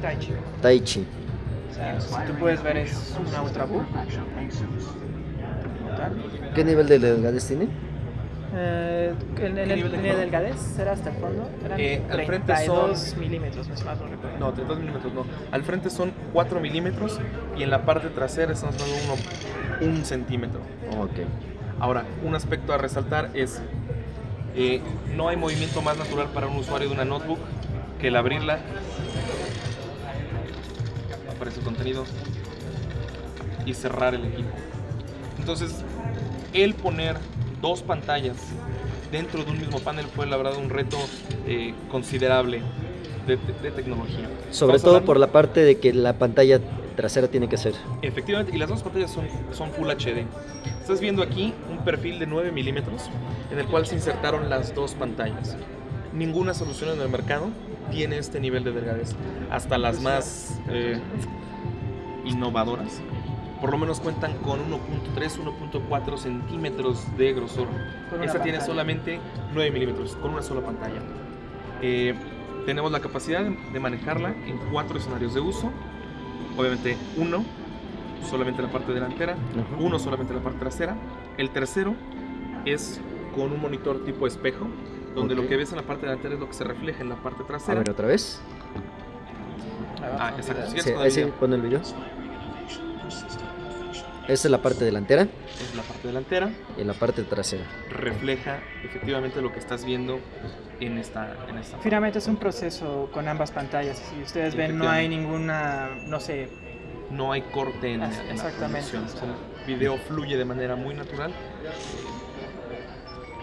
Taichi. Taichi. O sea, si tú puedes ver es una Ultrabook. ¿Qué nivel de delgadez tiene? Eh, en, en ¿Qué el nivel de nivel color? del Gades era hasta el fondo. Eran Eh, al frente 32 son- milímetros, más menos, no recuerdo. No, 32 milímetros no. Al frente son 4 milímetros y en la parte trasera estamos hablando de uno, un centímetro. Ok. Ahora, un aspecto a resaltar es eh, no hay movimiento más natural para un usuario de una notebook que el abrirla. Aparece el contenido y cerrar el equipo. Entonces, el poner dos pantallas dentro de un mismo panel fue la verdad un reto eh, considerable de, de- de tecnología. Sobre todo hablando- por la parte de que la pantalla trasera tiene que ser. Efectivamente, y las dos pantallas son, son Full HD. Estás viendo aquí un perfil de 9 milímetros en el cual se insertaron las dos pantallas. Ninguna solución en el mercado tiene este nivel de delgadez. Hasta las más eh, innovadoras, por lo menos cuentan con 1.3, 1.4 centímetros de grosor. Esta tiene solamente 9 milímetros, con una sola pantalla. Eh, tenemos la capacidad de manejarla en cuatro escenarios de uso. Obviamente uno, solamente la parte delantera, Ajá. uno solamente la parte trasera. El tercero es con un monitor tipo espejo, donde Ok. lo que ves en la parte delantera es lo que se refleja en la parte A trasera. ver, otra vez. Ah, exacto. Sí, sí, video. pon el video. Esta es la parte delantera Es la parte delantera, y la parte trasera. refleja efectivamente lo que estás viendo en esta, en esta parte. Finalmente es un proceso con ambas pantallas. Si ustedes ven, no hay ninguna, no sé, No hay corte en, Ah, en la exactamente. producción. O sea, el video fluye de manera muy natural.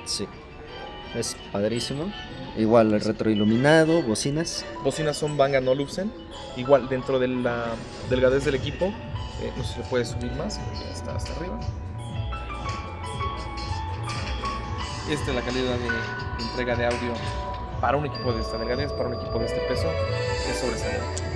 Sí. Es padrísimo. Igual el retroiluminado, bocinas. Bocinas son Bang Olufsen. Igual dentro de la delgadez del equipo. eh, no sé si le puedes subir más. Está hasta arriba. Esta es la calidad de entrega de audio para un equipo de esta delgadez, para un equipo de este peso. Es sobresaliente.